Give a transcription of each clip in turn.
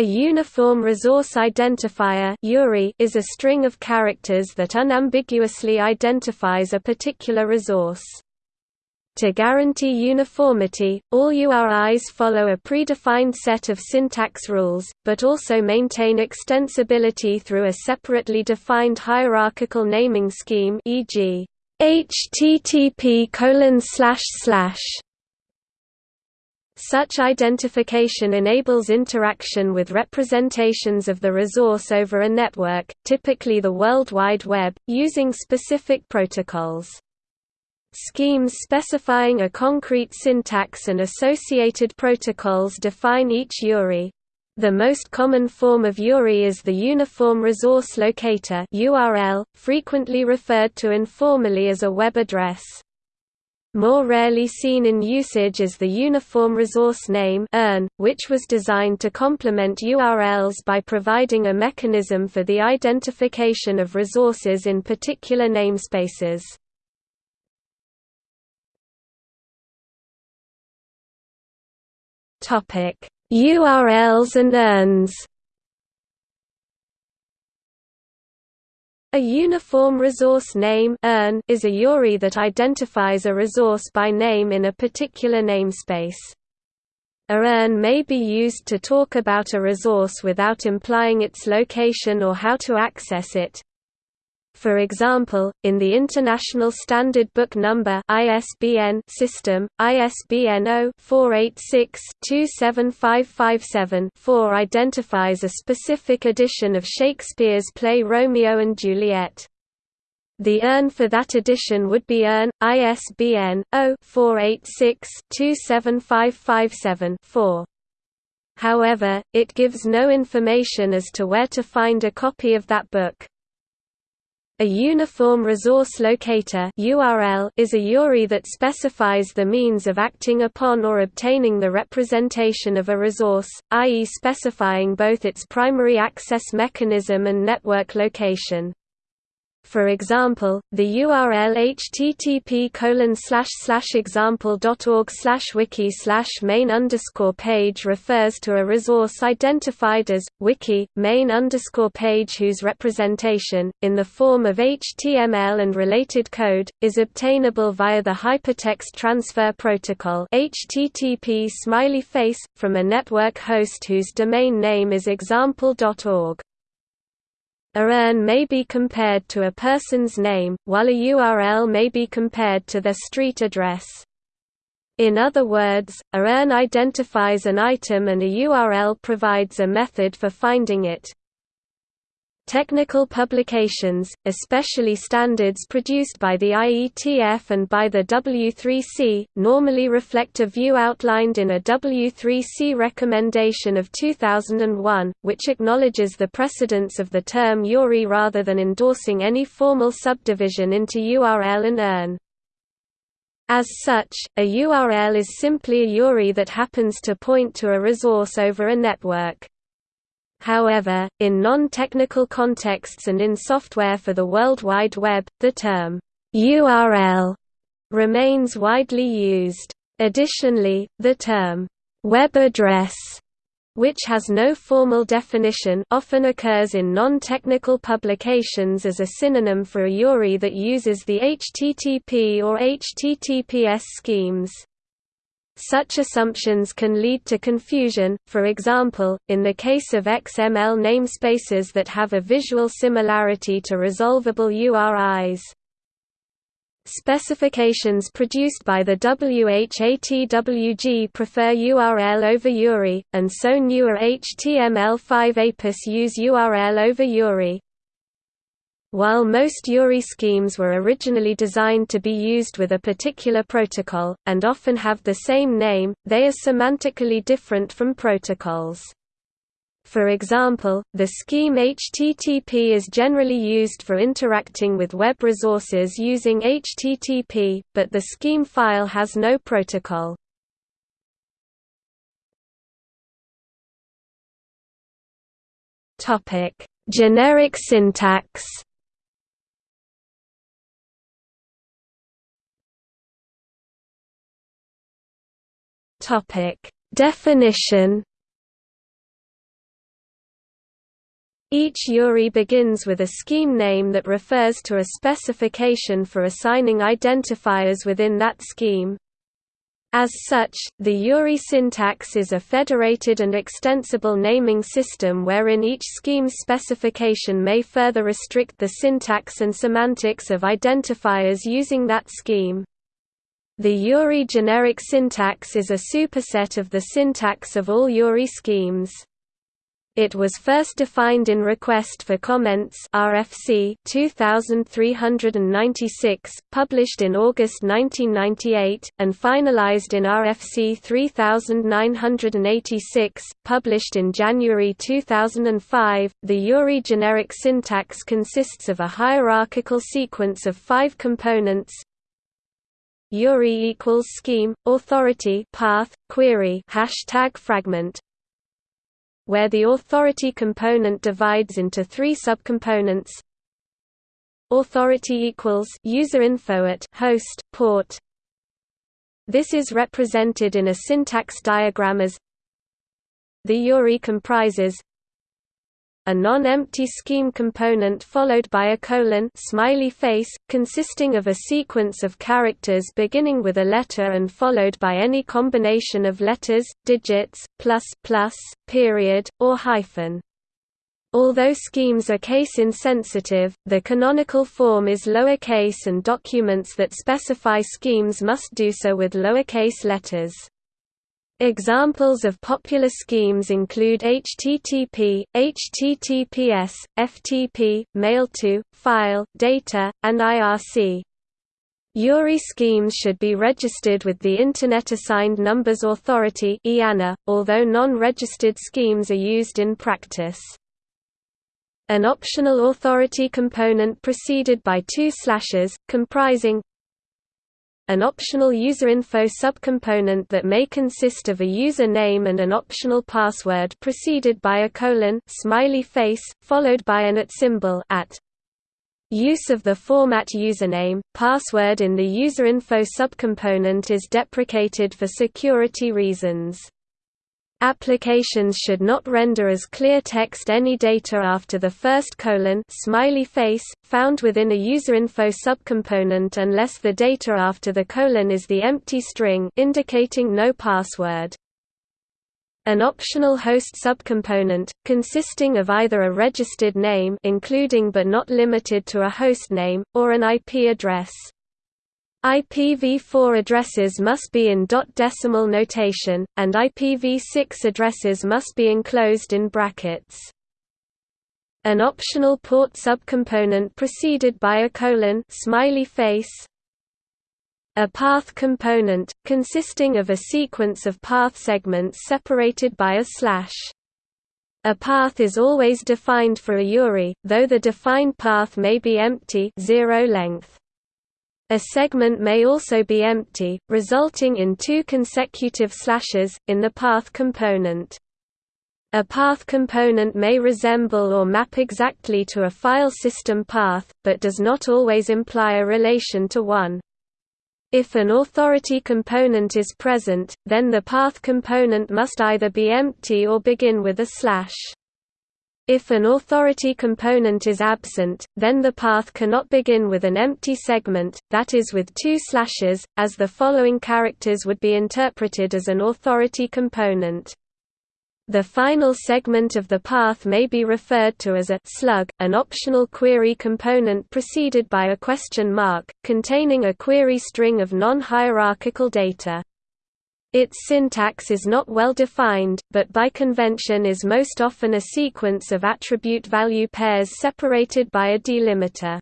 A uniform resource identifier is a string of characters that unambiguously identifies a particular resource. To guarantee uniformity, all URIs follow a predefined set of syntax rules, but also maintain extensibility through a separately defined hierarchical naming scheme e.g. http such identification enables interaction with representations of the resource over a network, typically the World Wide Web, using specific protocols. Schemes specifying a concrete syntax and associated protocols define each URI. The most common form of URI is the Uniform Resource Locator URL, frequently referred to informally as a web address. More rarely seen in usage is the Uniform Resource Name which was designed to complement URLs by providing a mechanism for the identification of resources in particular namespaces. URLs and URNs A uniform resource name is a URI that identifies a resource by name in a particular namespace. A URN may be used to talk about a resource without implying its location or how to access it, for example, in the International Standard Book Number (ISBN) system, ISBN 0-486-27557-4 identifies a specific edition of Shakespeare's play Romeo and Juliet. The URN for that edition would be URN, ISBN 0-486-27557-4. However, it gives no information as to where to find a copy of that book. A Uniform Resource Locator URL is a URI that specifies the means of acting upon or obtaining the representation of a resource, i.e. specifying both its primary access mechanism and network location. For example, the URL http example.org wiki main page refers to a resource identified as wiki main page whose representation, in the form of HTML and related code, is obtainable via the Hypertext Transfer Protocol HTTP smiley face, from a network host whose domain name is example.org. A URN may be compared to a person's name, while a URL may be compared to their street address. In other words, a URN identifies an item and a URL provides a method for finding it. Technical publications, especially standards produced by the IETF and by the W3C, normally reflect a view outlined in a W3C recommendation of 2001, which acknowledges the precedence of the term URI rather than endorsing any formal subdivision into URL and URN. As such, a URL is simply a URI that happens to point to a resource over a network. However, in non-technical contexts and in software for the World Wide Web, the term URL remains widely used. Additionally, the term web address which has no formal definition often occurs in non-technical publications as a synonym for a URI that uses the HTTP or HTTPS schemes. Such assumptions can lead to confusion, for example, in the case of XML namespaces that have a visual similarity to resolvable URIs. Specifications produced by the WHATWG prefer URL over URI, and so newer HTML5 APIS use URL over URI. While most URI schemes were originally designed to be used with a particular protocol, and often have the same name, they are semantically different from protocols. For example, the scheme HTTP is generally used for interacting with web resources using HTTP, but the scheme file has no protocol. Generic syntax Topic: Definition Each URI begins with a scheme name that refers to a specification for assigning identifiers within that scheme. As such, the URI syntax is a federated and extensible naming system wherein each scheme's specification may further restrict the syntax and semantics of identifiers using that scheme. The URI generic syntax is a superset of the syntax of all URI schemes. It was first defined in Request for Comments RFC 2396, published in August 1998, and finalized in RFC 3986, published in January 2005. The URI generic syntax consists of a hierarchical sequence of five components URI equals scheme, authority path, query hashtag fragment where the authority component divides into three subcomponents. Authority equals user info at host port. This is represented in a syntax diagram as the URI comprises a non-empty scheme component followed by a colon smiley face, consisting of a sequence of characters beginning with a letter and followed by any combination of letters, digits, plus, plus, period, or hyphen. Although schemes are case-insensitive, the canonical form is lowercase and documents that specify schemes must do so with lowercase letters. Examples of popular schemes include HTTP, HTTPS, FTP, Mail-to, File, Data, and IRC. URI schemes should be registered with the Internet Assigned Numbers Authority although non-registered schemes are used in practice. An optional authority component preceded by two slashes, comprising an optional user info subcomponent that may consist of a user name and an optional password preceded by a colon smiley face, followed by an at symbol at. Use of the format username, password in the userinfo subcomponent is deprecated for security reasons. Applications should not render as clear text any data after the first colon smiley face, found within a userinfo subcomponent unless the data after the colon is the empty string indicating no password. An optional host subcomponent, consisting of either a registered name including but not limited to a host name, or an IP address. IPv4 addresses must be in dot decimal notation, and IPv6 addresses must be enclosed in brackets. An optional port subcomponent preceded by a colon smiley face. A path component, consisting of a sequence of path segments separated by a slash. A path is always defined for a URI, though the defined path may be empty zero length. A segment may also be empty, resulting in two consecutive slashes, in the path component. A path component may resemble or map exactly to a file system path, but does not always imply a relation to one. If an authority component is present, then the path component must either be empty or begin with a slash. If an authority component is absent, then the path cannot begin with an empty segment, that is with two slashes, as the following characters would be interpreted as an authority component. The final segment of the path may be referred to as a slug, an optional query component preceded by a question mark, containing a query string of non-hierarchical data. Its syntax is not well defined, but by convention is most often a sequence of attribute value pairs separated by a delimiter.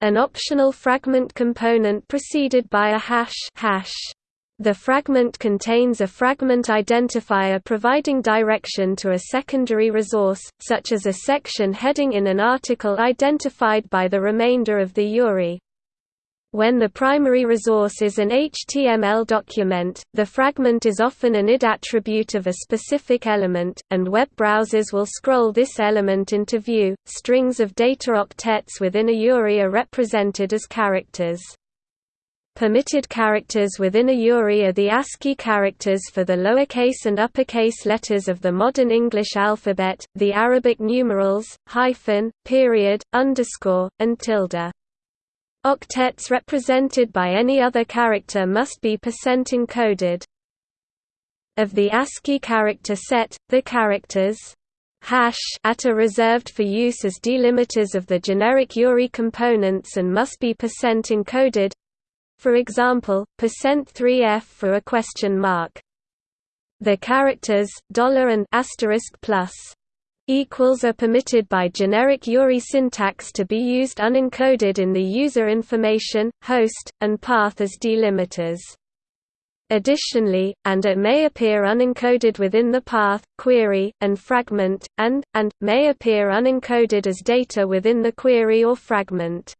An optional fragment component preceded by a hash, hash. The fragment contains a fragment identifier providing direction to a secondary resource, such as a section heading in an article identified by the remainder of the URI. When the primary resource is an HTML document, the fragment is often an id attribute of a specific element, and web browsers will scroll this element into view. Strings of data octets within a URI are represented as characters. Permitted characters within a URI are the ASCII characters for the lowercase and uppercase letters of the modern English alphabet, the Arabic numerals, hyphen, period, underscore, and tilde. Octets represented by any other character must be percent encoded. Of the ASCII character set, the characters hash at are reserved for use as delimiters of the generic URI components and must be percent encoded. For example, percent %3f for a question mark. The characters dollar and asterisk plus equals are permitted by generic URI syntax to be used unencoded in the user information, host, and path as delimiters. Additionally, and it may appear unencoded within the path, query, and fragment, and, and, may appear unencoded as data within the query or fragment.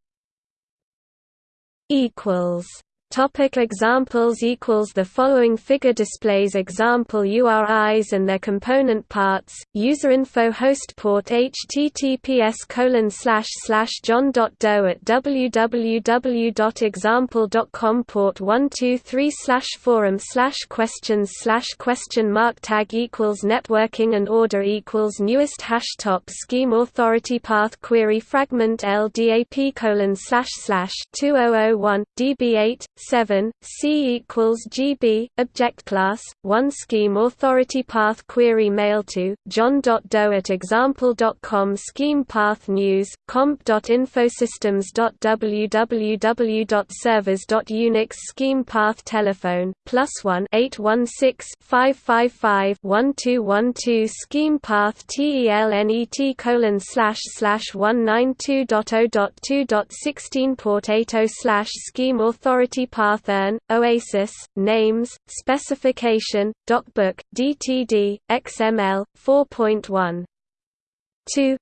Topic examples equals The following figure displays example URIs and their component parts. Userinfo host port https colon slash slash john.doe at www.example.com port 123 slash forum slash questions slash question mark tag equals networking and order equals newest hash top scheme authority path query fragment LDAP colon slash slash 2001 DB8 7 C equals GB object class 1 scheme authority path query mail to john.doe at example.com scheme path news comp.infosystems.www.servers.unix scheme path telephone plus 1 816 555 1212 scheme path telnet colon slash slash 192.0.2.16 port 80 slash scheme authority Parthern, Oasis, Names, Specification, DocBook, DTD, XML, 4.1. 2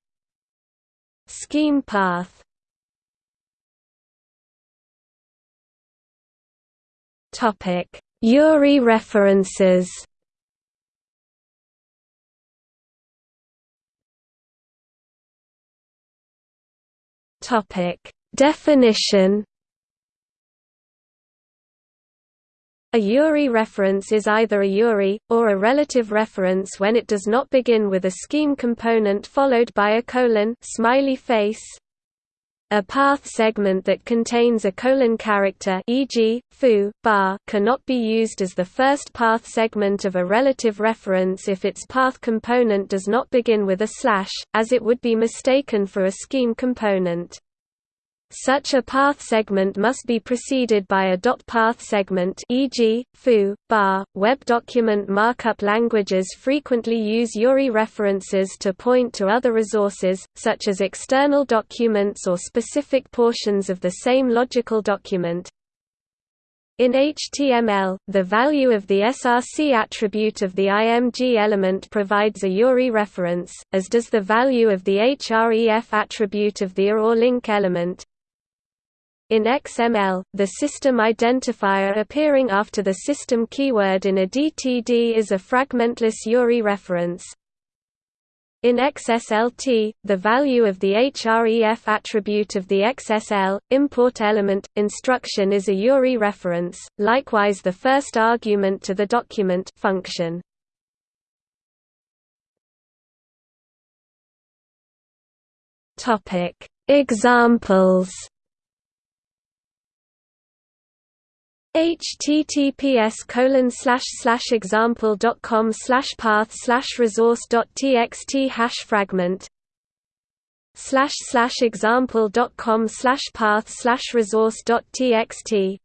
Scheme path. Topic URI references. Topic Definition A URI reference is either a URI, or a relative reference when it does not begin with a scheme component followed by a colon smiley face. A path segment that contains a colon character e.g., foo, bar cannot be used as the first path segment of a relative reference if its path component does not begin with a slash, as it would be mistaken for a scheme component. Such a path segment must be preceded by a dot path segment e.g., foo, bar. Web document markup languages frequently use URI references to point to other resources, such as external documents or specific portions of the same logical document. In HTML, the value of the SRC attribute of the IMG element provides a URI reference, as does the value of the href attribute of the or link element. In XML, the system identifier appearing after the system keyword in a DTD is a fragmentless URI reference. In XSLT, the value of the href attribute of the XSL, import element, instruction is a URI reference, likewise the first argument to the document function. Examples https colon slash slash example dot com slash path slash resource dot txt hash fragment slash slash example dot com slash path slash resource dot txt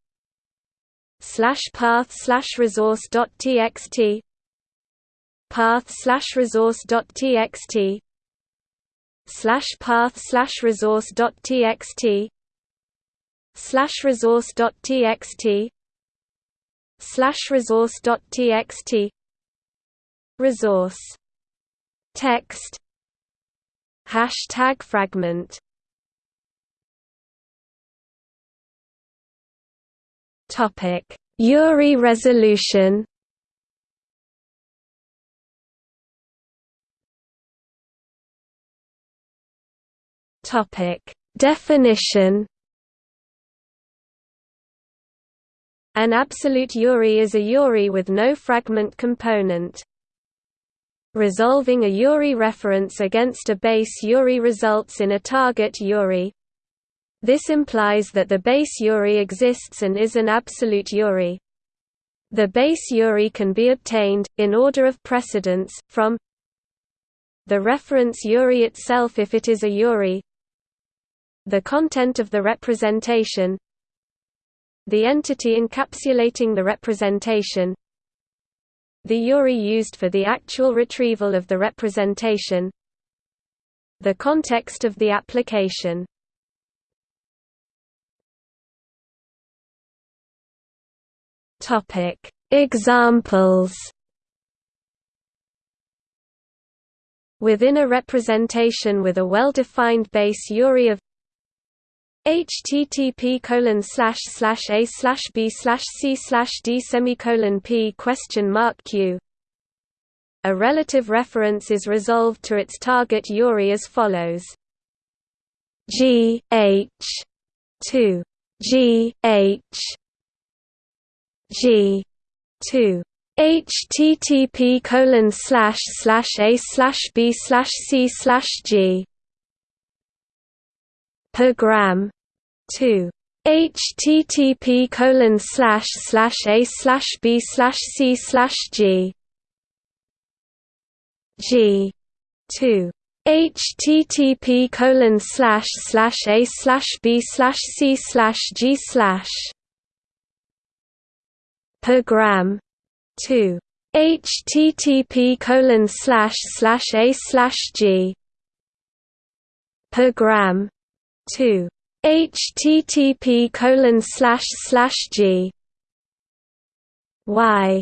slash path slash resource dot txt path slash resource dot txt slash path slash resource dot txt slash resource dot txt slash resource dot txt resource text hashtag fragment. Topic URI resolution. Topic definition An absolute URI is a URI with no fragment component. Resolving a URI reference against a base URI results in a target URI. This implies that the base URI exists and is an absolute URI. The base URI can be obtained, in order of precedence, from the reference URI itself if it is a URI the content of the representation the entity encapsulating the representation. The URI used for the actual retrieval of the representation. The context of the application. Topic: Examples. Within a representation with a well-defined base URI of http colon slash slash a slash b slash c slash d semicolon p question mark q. A relative reference is resolved to its target URI as follows. G h 2 g h G two http colon slash slash a slash b slash c slash g per gram two. Http colon slash slash a slash b slash c slash g. G. two. Http colon slash slash a slash b slash c slash g slash per gram. 2 http colon slash slash a slash g per gram. 2 http colon slash slash g y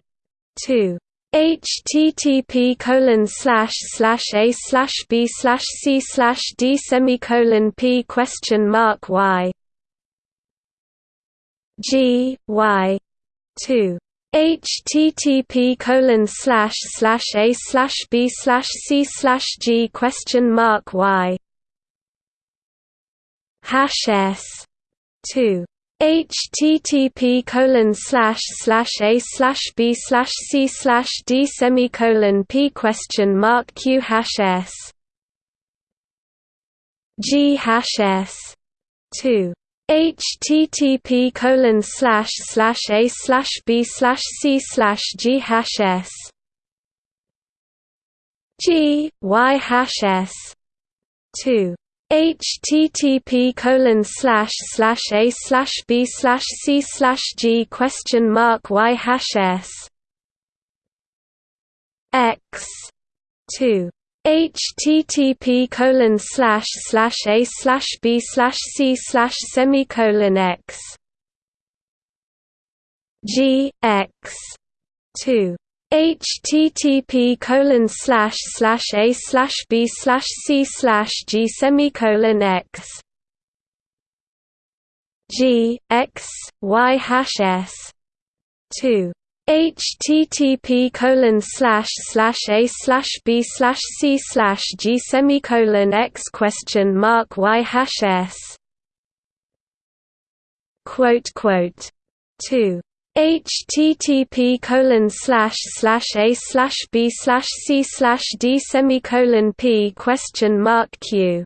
2 http colon slash slash a slash b slash c slash d semicolon p question mark y g y two http colon slash slash a slash b slash c slash g question mark y hash s two http colon slash slash a slash b slash c slash d semicolon p question mark q hash s g hash s two http colon slash slash a slash b slash c slash g hash s g y hash s two http colon slash slash a slash b slash c slash g question mark y hash s. X. two. http colon slash slash a slash b slash c slash semicolon x. G. X. two http colon slash slash a slash b slash c slash g semicolon x g x y hash s two http colon slash slash a slash b slash c slash g semicolon x question mark y hash s. Quote quote. Two http colon slash slash a slash b slash c slash d semicolon p question mark q.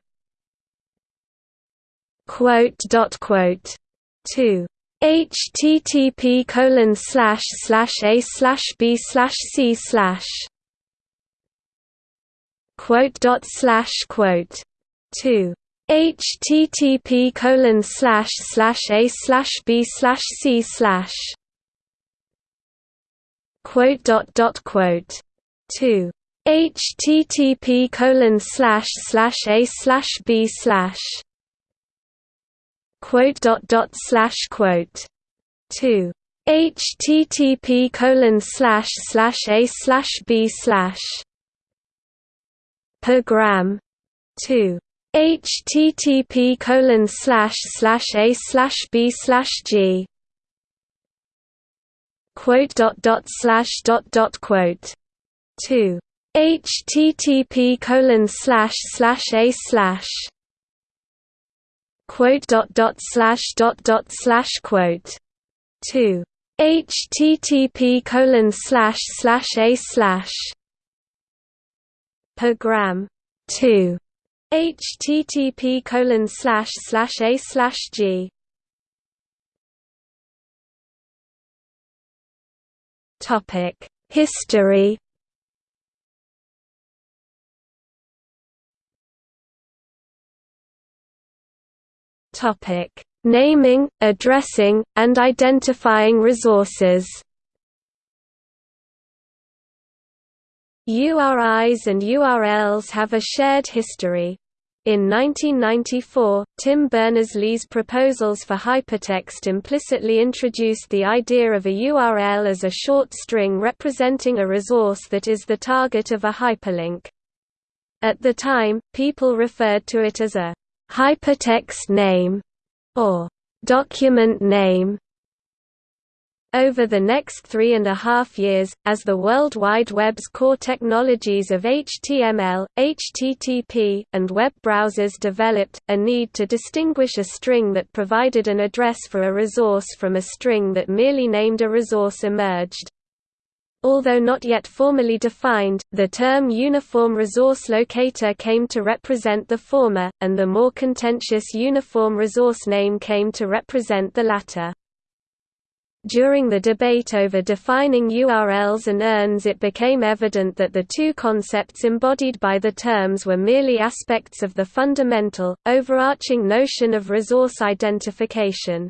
Quote dot quote. Two. http colon slash slash a slash b slash c slash quote dot slash quote. Two. http colon slash slash a slash b slash c slash quote dot dot quote two http colon slash slash a slash b slash quote dot dot slash quote two http colon slash slash a slash b slash per gram two http colon slash slash a slash b slash g quote dot dot slash dot dot quote two http colon slash slash a slash quote dot dot slash dot dot slash quote two http colon slash slash a slash program 2 http colon slash slash a slash g topic. History. Topic. Naming addressing and identifying resources. URIs and URLs have a shared history. In 1994, Tim Berners-Lee's proposals for hypertext implicitly introduced the idea of a URL as a short string representing a resource that is the target of a hyperlink. At the time, people referred to it as a hypertext name or document name. Over the next three and a half years, as the World Wide Web's core technologies of HTML, HTTP, and web browsers developed, a need to distinguish a string that provided an address for a resource from a string that merely named a resource emerged. Although not yet formally defined, the term Uniform Resource Locator came to represent the former, and the more contentious Uniform Resource Name came to represent the latter. During the debate over defining URLs and URNs it became evident that the two concepts embodied by the terms were merely aspects of the fundamental, overarching notion of resource identification.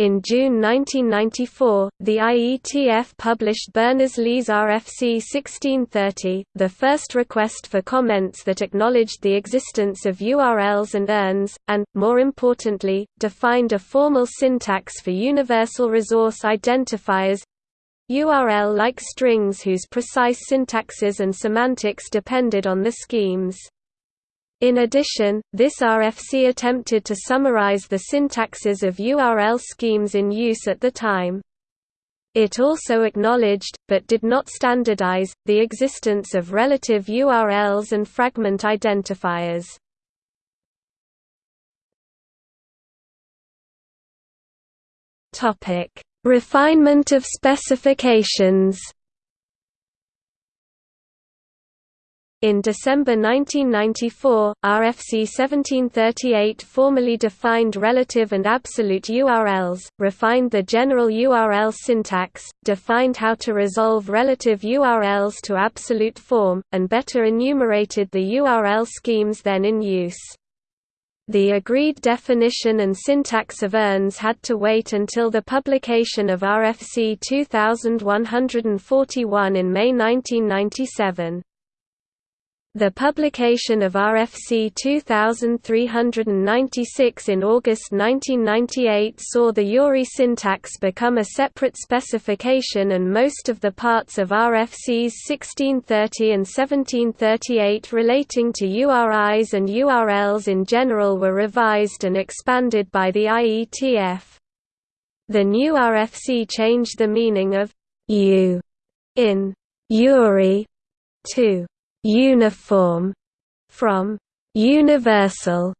In June 1994, the IETF published Berners-Lee's RFC 1630, the first request for comments that acknowledged the existence of URLs and URNs, and, more importantly, defined a formal syntax for universal resource identifiers URL-like strings whose precise syntaxes and semantics depended on the schemes. In addition, this RFC attempted to summarize the syntaxes of URL schemes in use at the time. It also acknowledged, but did not standardize, the existence of relative URLs and fragment identifiers. Refinement of specifications In December 1994, RFC 1738 formally defined relative and absolute URLs, refined the general URL syntax, defined how to resolve relative URLs to absolute form, and better enumerated the URL schemes then in use. The agreed definition and syntax of URNs had to wait until the publication of RFC 2141 in May 1997. The publication of RFC 2396 in August 1998 saw the URI syntax become a separate specification and most of the parts of RFCs 1630 and 1738 relating to URIs and URLs in general were revised and expanded by the IETF. The new RFC changed the meaning of U in URI to uniform from universal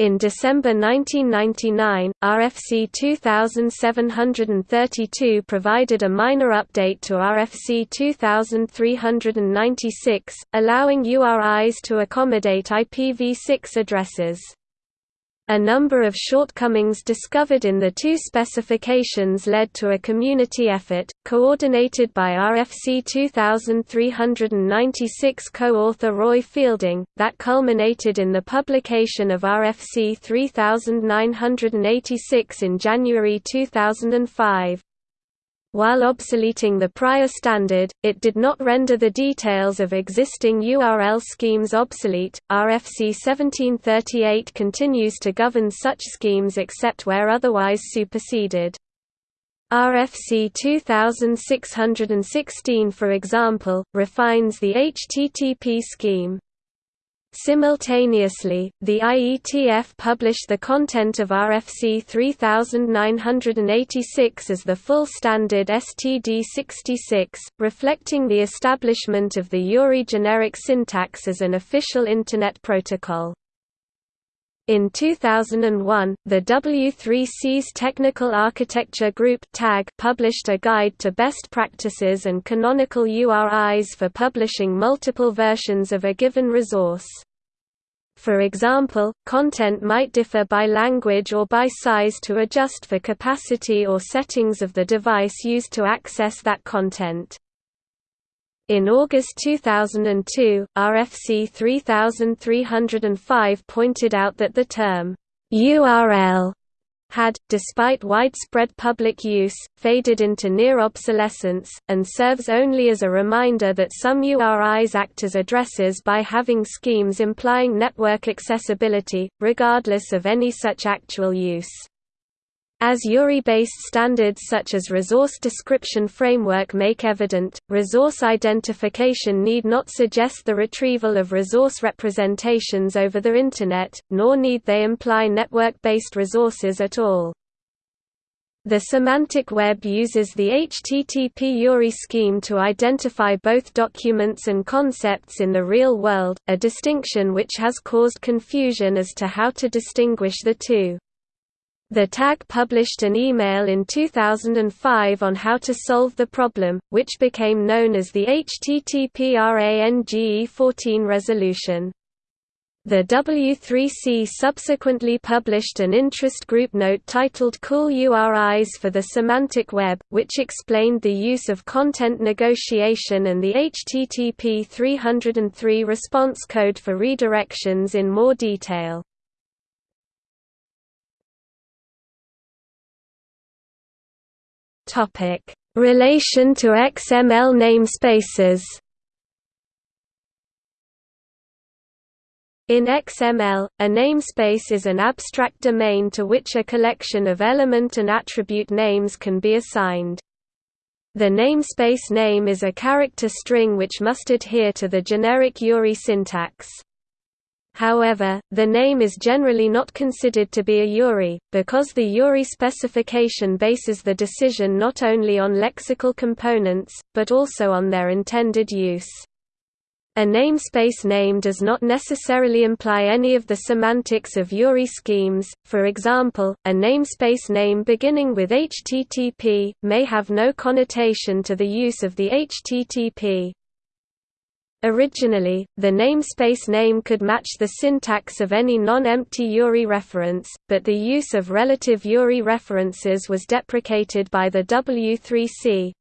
in December 1999, RFC 2732 provided a minor update to RFC 2396, allowing URIs to accommodate IPv6 addresses. A number of shortcomings discovered in the two specifications led to a community effort, coordinated by RFC 2396 co-author Roy Fielding, that culminated in the publication of RFC 3986 in January 2005. While obsoleting the prior standard, it did not render the details of existing URL schemes obsolete. RFC 1738 continues to govern such schemes except where otherwise superseded. RFC 2616 for example, refines the HTTP scheme. Simultaneously, the IETF published the content of RFC 3986 as the full standard STD66, reflecting the establishment of the URI generic syntax as an official Internet protocol. In 2001, the W3C's Technical Architecture Group (TAG) published a guide to best practices and canonical URIs for publishing multiple versions of a given resource. For example, content might differ by language or by size to adjust for capacity or settings of the device used to access that content. In August 2002, RFC 3305 pointed out that the term URL had, despite widespread public use, faded into near obsolescence, and serves only as a reminder that some URIs act as addresses by having schemes implying network accessibility, regardless of any such actual use. As URI-based standards such as Resource Description Framework make evident, resource identification need not suggest the retrieval of resource representations over the Internet, nor need they imply network-based resources at all. The semantic web uses the HTTP URI scheme to identify both documents and concepts in the real world, a distinction which has caused confusion as to how to distinguish the two. The tag published an email in 2005 on how to solve the problem, which became known as the HTTP RANGE 14 resolution. The W3C subsequently published an interest group note titled Cool URIs for the Semantic Web, which explained the use of content negotiation and the HTTP 303 response code for redirections in more detail. Topic: Relation to XML namespaces. In XML, a namespace is an abstract domain to which a collection of element and attribute names can be assigned. The namespace name is a character string which must adhere to the generic URI syntax. However, the name is generally not considered to be a URI, because the URI specification bases the decision not only on lexical components, but also on their intended use. A namespace name does not necessarily imply any of the semantics of URI schemes, for example, a namespace name beginning with HTTP, may have no connotation to the use of the HTTP. Originally, the namespace name could match the syntax of any non-empty URI reference, but the use of relative URI references was deprecated by the W3C.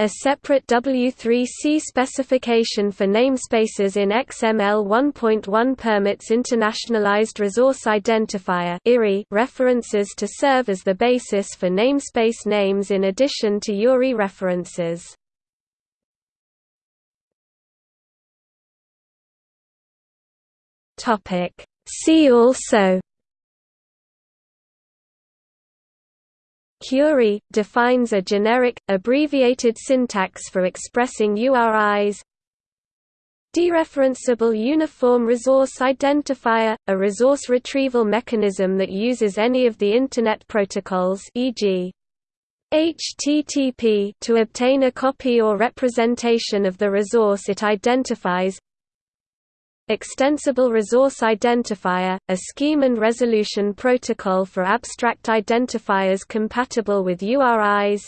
A separate W3C specification for namespaces in XML 1.1 permits internationalized resource identifier references to serve as the basis for namespace names in addition to URI references. Topic See also Curie defines a generic, abbreviated syntax for expressing URIs Dereferenceable Uniform Resource Identifier – a resource retrieval mechanism that uses any of the Internet protocols e.g. HTTP to obtain a copy or representation of the resource it identifies Extensible Resource Identifier, a scheme and resolution protocol for abstract identifiers compatible with URIs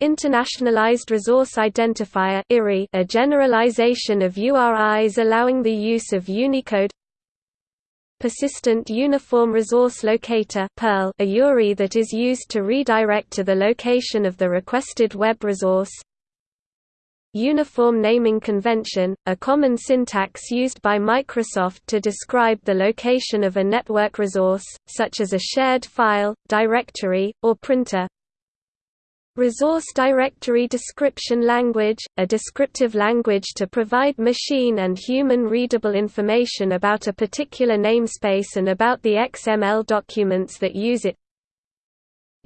Internationalized Resource Identifier a generalization of URIs allowing the use of Unicode. Persistent Uniform Resource Locator a URI that is used to redirect to the location of the requested web resource Uniform Naming Convention, a common syntax used by Microsoft to describe the location of a network resource, such as a shared file, directory, or printer. Resource Directory Description Language, a descriptive language to provide machine and human readable information about a particular namespace and about the XML documents that use it.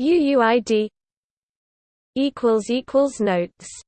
UUID Notes